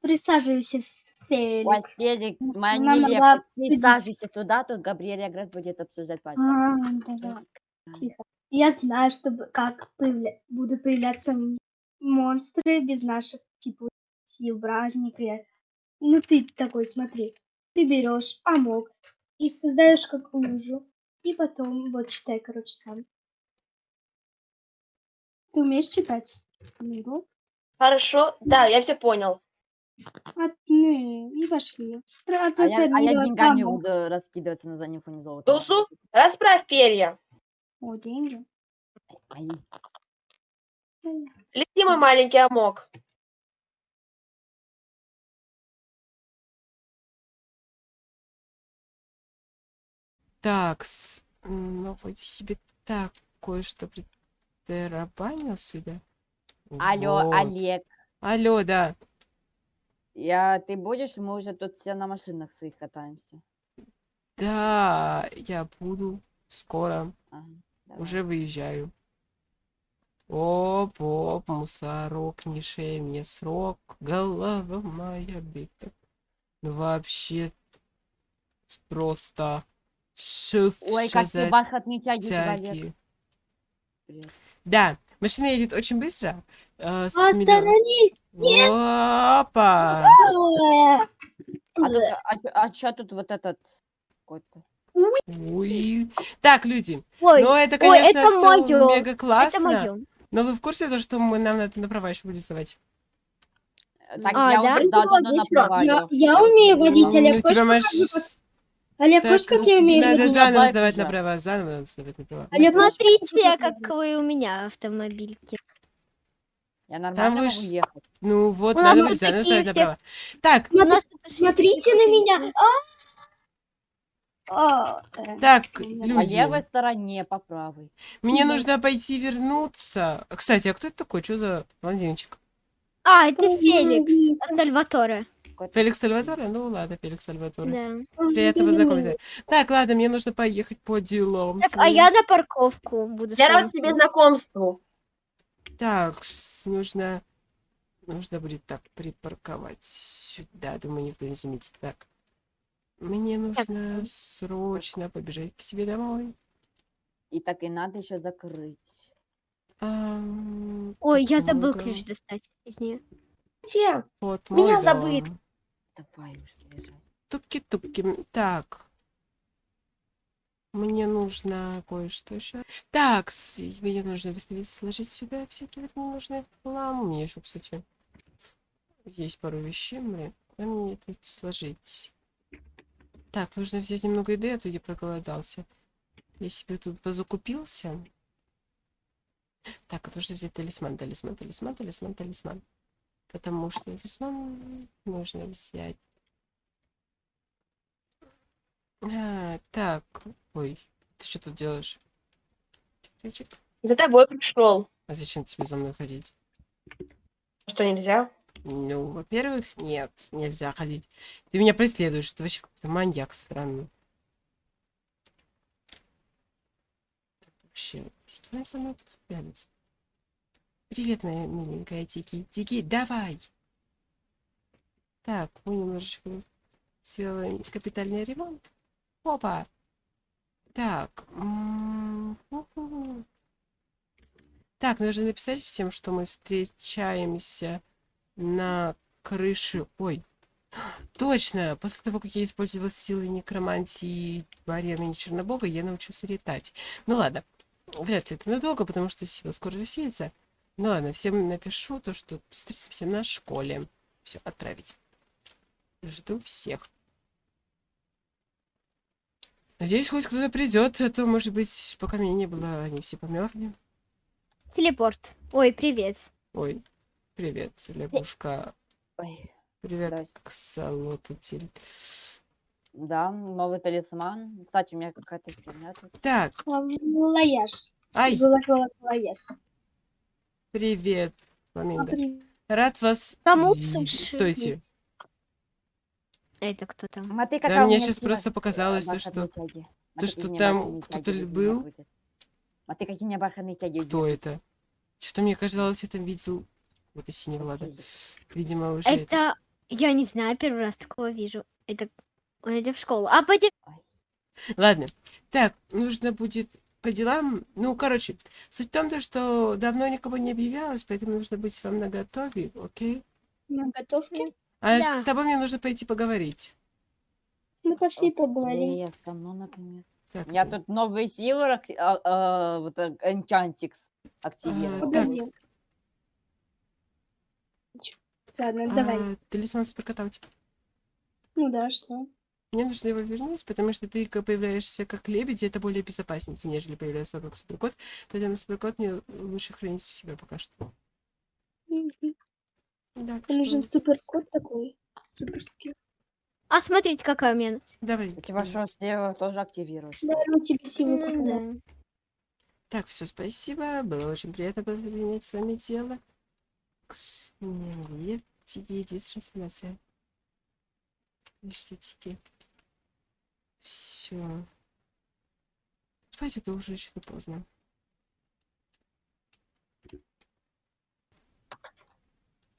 Присаживайся, Феликс. Фелик, Потому что моя нам нелепость. надо Не обсудить. скажешься сюда, тут Габриэль Гресс будет обсуждать пальцем. А, да-да. Тихо. Я знаю, чтобы как появля- будут появляться монстры без наших типа сил, бражника. Я- Ну ты такой, смотри. Ты берешь амок и создаешь как лужу. И потом, вот читай, короче, сам. Ты умеешь читать? Ну, Хорошо, да, я все понял. ну, и пошли. А, А я, а я деньгами амок. буду раскидываться на заднем фоне золота. Тусу, расправь перья. О, деньги. Ай. Лети, мой маленький амок. Так, ну вот себе так кое-что притарабанил сюда. Алло, Вот. Олег. Алло, да. Я, ты будешь? Мы уже тут все на машинах своих катаемся. Да, я буду скоро. Ага, давай. Уже выезжаю. Оп, оп, мусорок, не шей мне срок, голова моя бита. Ну вообще просто шиф Ой, какие бархатные тяги у тебя, Олег. Привет. Да, машина едет очень быстро. э, с Остановись! Опа! А тут, а, чё тут вот этот какой-то? Уй. Так, люди, Ой, ну это, ой, конечно, это все моё, мега это классно. Но вы в курсе того, что мы, нам надо на права еще будет сдавать? Так, А, я да? уже на Отлично. права Я, я умею водить, Ну, у тебя маш- Олег, Так, хочешь, как я умею надо заново сдавать уже. на права, заново надо сдавать на права. Олег, хочешь, Смотрите, покажу? как вы у меня автомобильки. Я нормально вы могу ж- ехать. Ну вот, У надо будет заново сдавать на все- права. Так, У нас Смотрите на меня. А! А, э, Так, я- По Люди. левой стороне, по правой. мне Да. нужно пойти вернуться. Кстати, а кто это такой? Что за блондинчик? А, это Феликс. Сальваторе. Какой-то- Феликс Сальваторе? Ну ладно, Феликс Сальваторе. Да. Приятно познакомиться. Так, ладно, мне нужно поехать по делам. Так, а я на парковку буду. Я рад тебе знакомству. Так, нужно... Нужно будет так припарковать сюда. Думаю, никто не заметит. Так. Мне нужно срочно побежать к себе домой. И так и надо еще закрыть. Ам, Ой, я забыл ключ достать из нее. Где? Вот Меня мой Давай уже бежать. Тупки-тупки. Так. Мне нужно кое-что еще. Так, мне нужно выставить, сложить сюда всякий вот ненужный хлам. У меня еще, кстати, есть пару вещей. Мне, куда мне это сложить? Так, нужно взять немного еды, а то я проголодался. Я себе тут позакупился. Так, нужно взять талисман, талисман, талисман, талисман, талисман. Потому что талисман нужно взять. А, так, ой, ты что тут делаешь? Чик-чик. За тобой пришел. А зачем тебе за мной ходить? Что нельзя? Ну, во-первых, нет, нельзя ходить. Ты меня преследуешь, ты вообще какой-то маньяк странный. Так, Вообще, что она со мной тут пялится? Привет, моя миленькая Тики. Тики, давай! Так, мы немножечко сделаем капитальный ремонт. Опа! Так. Так, нужно написать всем, что мы встречаемся на крыше. Ой, точно! После того, как я использовал силы некромантии Барена и Чернобога, я научился летать. Ну ладно, вряд ли это надолго, потому что сила скоро рассеется. Ну ладно, всем напишу то, что встретимся на школе. Все, отправить. Жду всех. Надеюсь, хоть кто-то придет, а то, может быть, пока меня не было, они все померли. Телепорт. Ой, привет. Ой, привет, лягушка. Ой, Привет, здрасте. ксалотатель. Да, новый талисман. Кстати, у меня какая-то херня тут. Так, Лаяж. ай, Была была лаяж. Привет, Фламинго. Рад вас Кому Стойте. Это кто там? А ты Да, мне сила, просто э, показалось то, бархатные что- то, что там кто-то был. А ты какие у меня бархатные тяги? Кто это? Что-то мне казалось, я там видел Вот и синий Влада. Видимо, уже это... Это, я не знаю, первый раз такого вижу. Это, он идет в школу. А пойдем. Ладно. Так, нужно будет по делам. Ну, короче, суть в том, то, что давно никого не объявлялось, поэтому нужно быть вам наготове, окей? На готовке? А Да. с тобой мне нужно пойти поговорить. Ну, пошли поговорим. Я со мной, например. Так, Я тут новый силы, а, а, вот Enchantix активировал. Погоди. Ладно, давай. А, талисман суперкота у тебя. Ну да, что? Мне нужно его вернуть, потому что ты появляешься как лебедь, и это более безопаснее, нежели появляется как суперкот. Поэтому суперкот мне лучше хранить у себя пока что. Мгм. Так Мне нужен что суперкот такой. Суперский. А смотрите, какая у меня. давай. У тебя что, слева тоже активируешь? Наверное, тебе силу Ну какую-то. да. Так, все, спасибо. Было очень приятно принять с вами дело. Нет, тики, есть трансформация. Видишь, тики. Все. Спать это уже что-то поздно.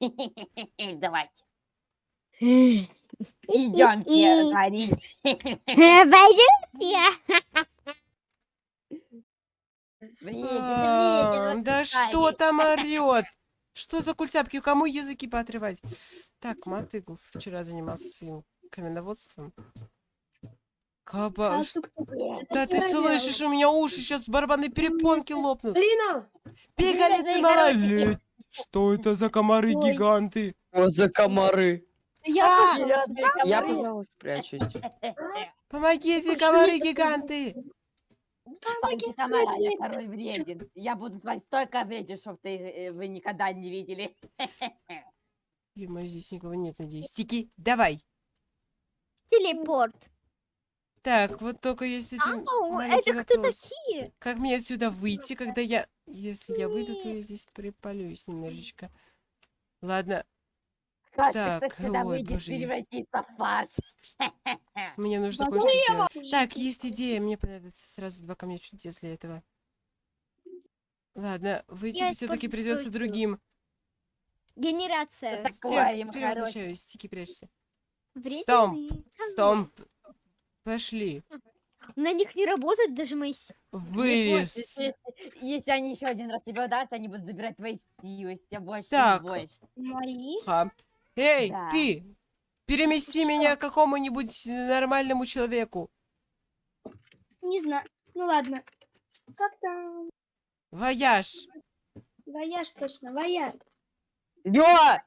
Давайте. Идемте, Карин. Пойдемте. Да что там орет? Что за культяпки? Кому языки поотрывать? Так, Матыгу вчера занимался своим каменоводством. Каба... А кто? Да ты слышишь, у меня уши сейчас барабанные перепонки лопнут. Лина! Пигалицы малолет. Что это за комары-гиганты? Что за комары? Я А! тоже. Я, пожалуйста, прячусь. Помогите, комары-гиганты! Станьте комара, я король вреден. Я буду твой столько вреден, чтоб ты, э, вы никогда не видели. ё здесь никого нет, надеюсь. Тики, давай. Телепорт. Так, вот только есть один Ау, это кто вопрос. такие? Как мне отсюда выйти, когда я... Если я выйду, то я здесь припалюсь немножечко. Ладно, Кажется, Так, ой, выйдет, боже. превратится в фарш. мне нужно Возможно, кое-что сделать. Так, есть идея. Мне понадобится сразу два камня чудес для этого. Ладно, выйти все-таки придется другим. Генерация. Такое, им теперь хорош. возвращаюсь. Тики, прячься. Вредные. Стомп. Пошли. На них не работают даже мои с- Не Вылез. бойся, Если, если они еще один раз тебя ударят, они будут забирать твои силы, все больше Так. и больше. Мои? Ха. Эй, Да. ты! Перемести меня к какому-нибудь нормальному человеку. Не знаю. Ну ладно. Как там? Вояж. Вояж точно, вояж. Ё!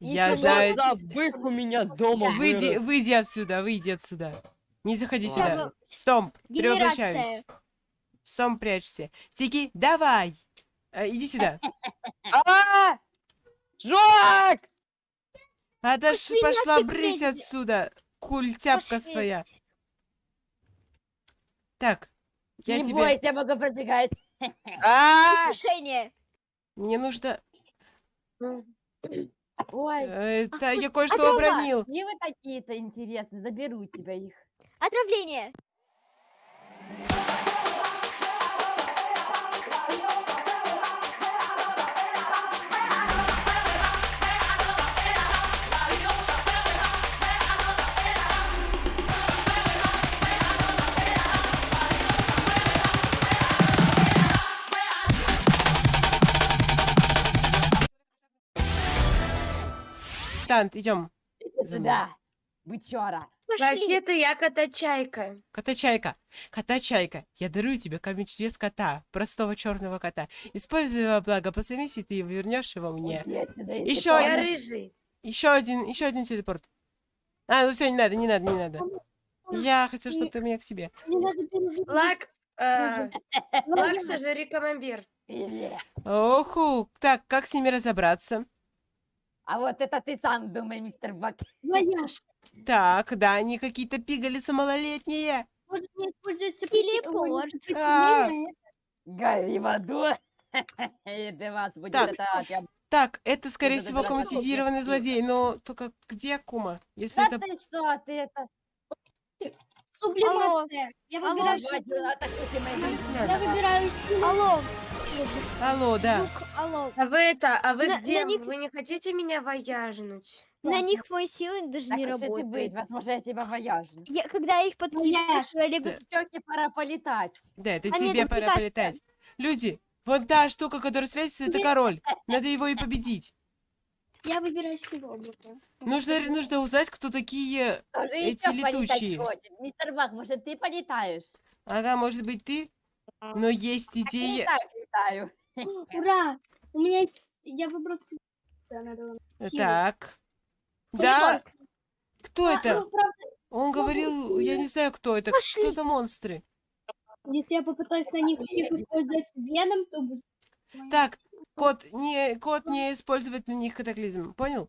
Я за... За бык у меня дома Выйди, выйди отсюда, выйди отсюда. Не заходи сюда. Стомп, Генерация. перевоплощаюсь. Стомп, прячься. Тики, давай. А, иди сюда. А! Жак! Отош, Пошли пошла брысь отсюда. Культяпка своя. Так, я не тебе... бойся, я могу пробегать. А! Мне нужно... Ой, э, Это я а кое-что дрова? обронил. не вы такие-то интересные, заберу тебя их. Отравление. Тант, идем. Иди сюда, бычара. Вообще-то я кота-чайка. Кота-чайка. Кота-чайка. Я дарую тебе камень чудес кота. Простого черного кота. Используй его благо по совести, ты вернешь его мне. Еще один. рыжий. Еще один, еще один телепорт. А, ну все, не надо, не надо, не надо. Я хотел, чтобы ты меня к себе. Лак, э, лак, сожри камамбер. Оху, так, как с ними разобраться? А вот это ты сам думай, мистер Бак. Вояж. Так, да, они какие-то пигалицы малолетние. Может, не используется Телепорт. А. Гори в аду. Для вас будет Так. это прям... Так, это, скорее Это всего, автоматизированный злодей, но только где Кума? Если Да это... ты что, ты это... Сублимация. Я Алло. выбираю, Хватит атакуйте мои я выбираю. Алло, Алло, да. Алло. А вы это, а вы На- на где? них- Вы не хотите меня вояжнуть? На них мои силы даже Так не уж и ты быть, работают. возможно, я тебя вояжу. Я, когда я их подкидываю, Яш, человеку Да. Щеки пора полетать. Да, это А нет, тебе это пора полетать. Люди, вот та штука, которая светится, это король. Надо его и победить. Я выбираю ну-ка. Нужно, нужно узнать, кто такие... Тоже Эти полетать летучие. хочет. Мистер Бак, может, ты полетаешь? Ага, может быть, ты? Но есть Я и идея... так летаю. Ура! У меня есть... Я выбрал. Надо вам силу. Так. Да, кто А, это? ну, правда, Он говорил, я не знаю, кто это. Что за монстры? если я попытаюсь на них всех использовать веном, то будет... Так, кот, не, кот не использовать на них катаклизм. Понял?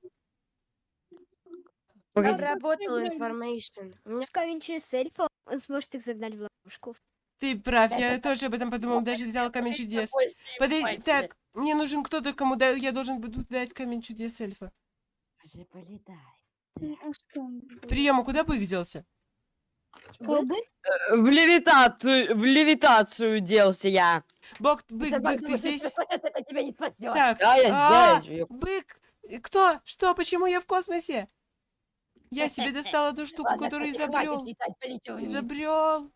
Обработал информation. У меня эльфа, он сможет их загнать в ловушку. Ты прав, я тоже об этом подумал, даже взял камень чудес. Подожди, так, мне нужен кто-то, кому да- я должен буду дать камень чудес эльфа. Уже полетай. А что? он будет? Прием, а куда бы их делся? Колбы? Э, В левитацию, в левитацию делся я. Бог, бык, Бак, бык, ты здесь? это спасёт, это тебя не спасет. Так, Да, я а, здесь. бык, э, кто? Что? Почему я в космосе? Я себе достал одну штуку, которую изобрел. Изобрел.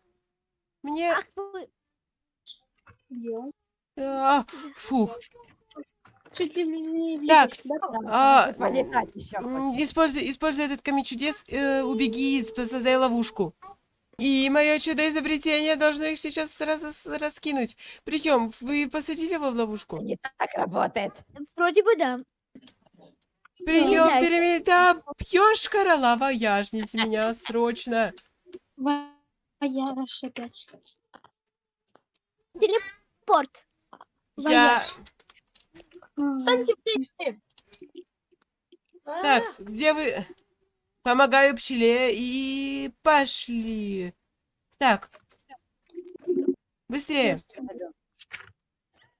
Мне... Фух. Чуть ли не Так, да? А, Полетать еще используй, используй этот камень чудес, э, убеги, и создай ловушку. И мое чудо-изобретение должно их сейчас раз, раскинуть. Прием, вы посадили его в ловушку? Не так работает. вроде бы да. Прием, перемен... Да, пьешь королава, яжните меня срочно. Вояж опять. Порт. Я... А, Так, где вы? Помогаю пчеле и пошли. Так. Быстрее.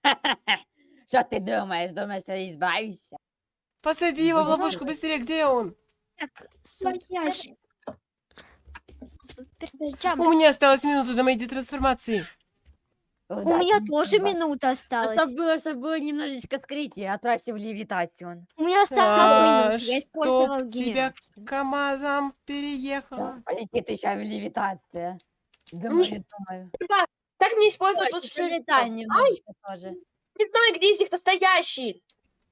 Что ты думаешь? Думаешь, что избавишься? Посади его в ловушку быстрее. Где он? Так. У меня осталась минута до моей детрансформации. У меня Удачи, тоже Бак. минута осталась. Чтобы было, чтобы было немножечко скрытие, отправься в левитацию. У меня А, минута. Я использовала чтоб тебя генерацию. КамАЗом переехала. Полетит еще в левитация. Думаю, думаю. Так не использовать Ой, тут что летай немножечко тоже. Не знаю, где из них настоящий.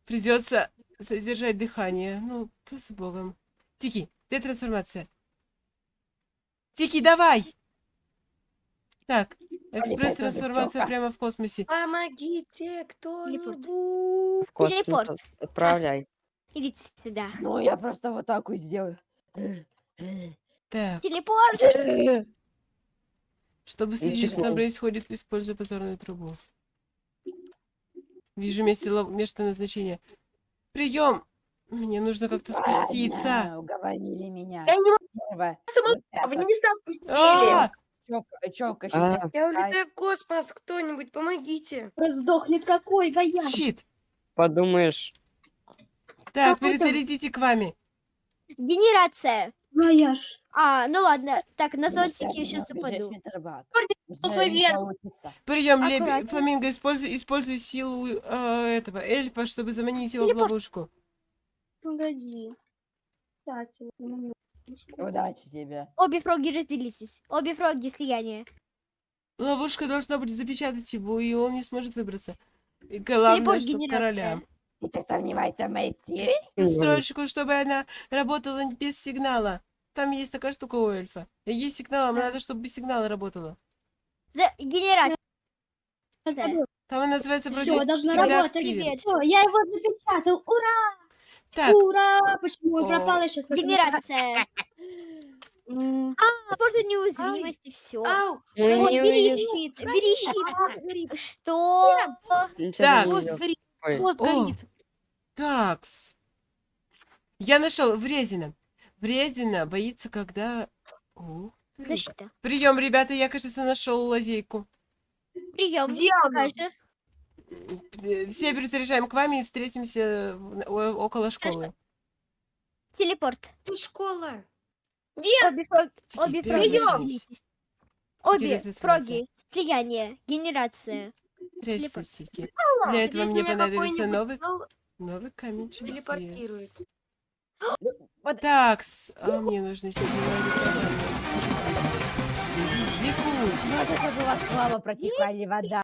Придется задержать дыхание. Ну, с богом. Тики, детрансформация. Тики, давай! Так, экспресс-трансформация чёрка. прямо в космосе. Помогите кто-нибудь. В космос Телепорт. от- Отправляй. Идите сюда. Ну, я просто вот так вот сделаю. Так, Телепорт. чтобы следить, что там происходит, используя позорную трубу. Вижу место, место назначения. Прием! Мне нужно как-то спуститься. Ладно, Уговорили меня. Я не могу, а вы это. не места опустили. А! Чёк- чёлка А. сейчас Я улетаю в космос, кто-нибудь, помогите. Раздохнет какой вояж. Щит! Подумаешь. Так, Какой там? перезарядите к вами. Генерация. Вояж. А, ну ладно. Так, на зонтике всё, я сейчас упаду. Прием, Аккуратнее. Фламинго, используй, используй силу э, этого эльфа, чтобы заманить его в Телепорт. ловушку. Погоди. Кстати. Удачи тебе. Обе фроги разделитесь. Обе фроги слияние. Ловушка должна будет запечатать его, и он не сможет выбраться. И главное, чтобы короля. И ты сомневайся в моей силе? Строчку, чтобы она работала без сигнала. Там есть такая штука у эльфа. Есть сигнал, а надо, чтобы без сигнала работала. За генерация. Там она называется вроде Всё, должна работать. я его запечатал. Ура! Так, Ура! Почему он О. пропал? Я сейчас Генерация. А, порт неуязвимости, все. Ау, Мы Вот, не бери щит, бери щит. Что? Так. видел. горит, такс. Я нашел вредина. Вредина боится, когда... Защита. Прием, ребята, я, кажется, нашел лазейку. Прием. Покажи. Все перезаряжаем к вами и встретимся около школы. Телепорт. Тут школа. Обе. Тики, Обе перезаряжайтесь. разделитесь. Обе фроги. Слияние. Генерация. Прячься, телепорт. Тики. Для этого Если мне меня понадобится новый, новый камень телепортирует. Так, а мне нужно Может, чтобы у вас слава протекла или вода.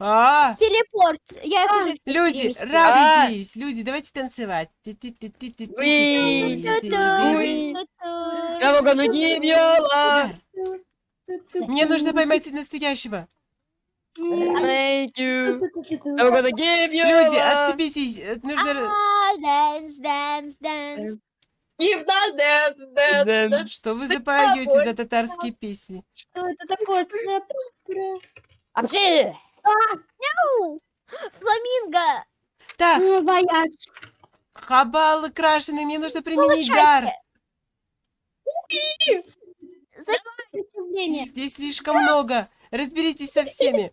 А, Телепорт. Я их уже всех люди, радуйтесь, люди, давайте танцевать. Мне нужно поймать настоящего. Люди, отцепитесь. Нужно... А, Dance, dance, dance. Что вы запоете за татарские песни? Что это такое? Вообще! Фламинго. Так, Ну, вояж. хабал крашеный, мне нужно применить дар. Здесь слишком много. Разберитесь со всеми.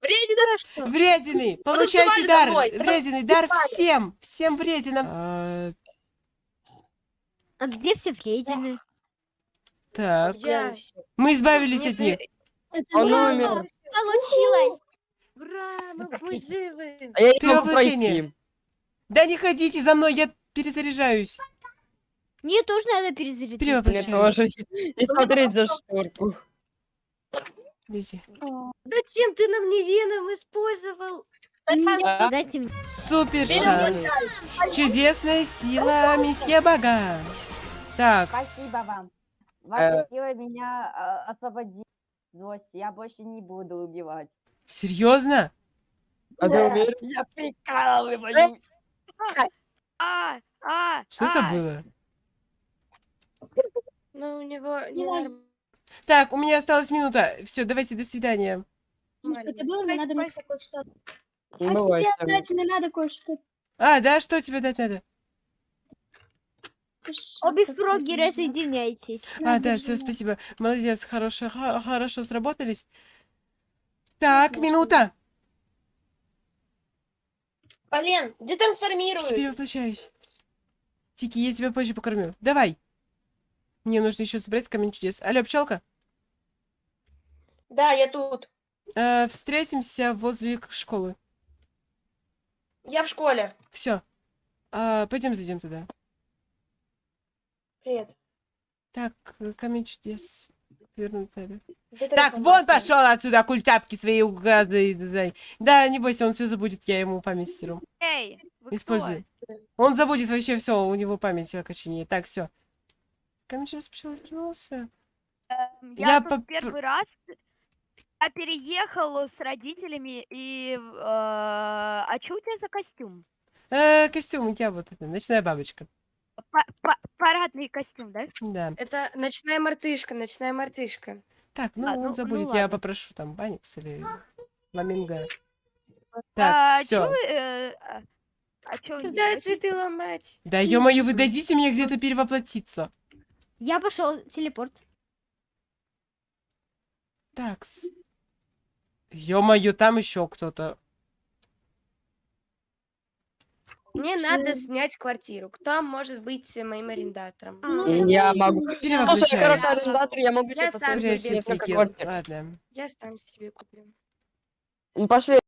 Вредина. Вредины, получайте дар. домой. Вредины, дар всем. Всем врединам. А, А где все вредины? Так, мы избавились от них. Он Ура! умер. Получилось. Ура, мы практически. живы. А я не могу Перевоплощение. пройти. Да не ходите за мной, я перезаряжаюсь. Мне тоже надо перезарядить. Перевоплощаюсь. И смотреть за шторку. Зачем ты нам не веном использовал? А? Мне. Супер шанс. Чудесная сила месье Бага. Так, Спасибо вам. Ваша сила меня а, освободила злости. Я больше не буду убивать. серьезно? А ты уверен? Я прикалываюсь. А, а, Что это было? Ну, у него Не знаю. ненормально. Так, у меня осталась минута. Все, давайте, до свидания. Ну, Что это было? Мне надо кое-что. Не А тебе отдать мне надо кое-что. А, да, что тебе дать надо? Обе фроги разъединяйтесь. А, да, все, спасибо. Молодец, хорошо, хорошо сработались. Так, минута. Полен, где Тики, трансформируют? перевоплощаюсь. Тики, я тебя позже покормлю. Давай. Мне нужно еще собрать камень чудес. Алло, пчелка. Да, я тут. Э, встретимся возле школы. Я в школе. Все. пойдем зайдем туда. Привет. Так, э, камень чудес. Вернуть надо. Где Так, вон пошел отсюда, культяпки свои угады. Да, не бойся, он все забудет, я ему память стеру. Эй, Используй. Он забудет вообще все, у него память окоченеет. Так, все. Камень чудес пчела вернулся. Эм, Я Я, по- первый раз я переехал с родителями и... э, а что у тебя за костюм? Э, костюм, я вот это, ночная бабочка. Па- па- парадный костюм, да? Да. Это ночная мартышка, ночная мартышка. Так, ну А, он ну- ну забудет, я ладно. попрошу там Баникс или а, Так, чё все. вы, э, а, а Куда цветы ломать? Да ё-моё, вы дадите мне где-то перевоплотиться. Я пошел телепорт. Такс. Ё-моё, там еще кто-то. Мне надо снять квартиру. Кто может быть э, моим арендатором? Я могу. Слушай, я короче, арендатор, я могу тебе Я сам себе. Ладно. Я сам себе куплю. Ну, Пошли.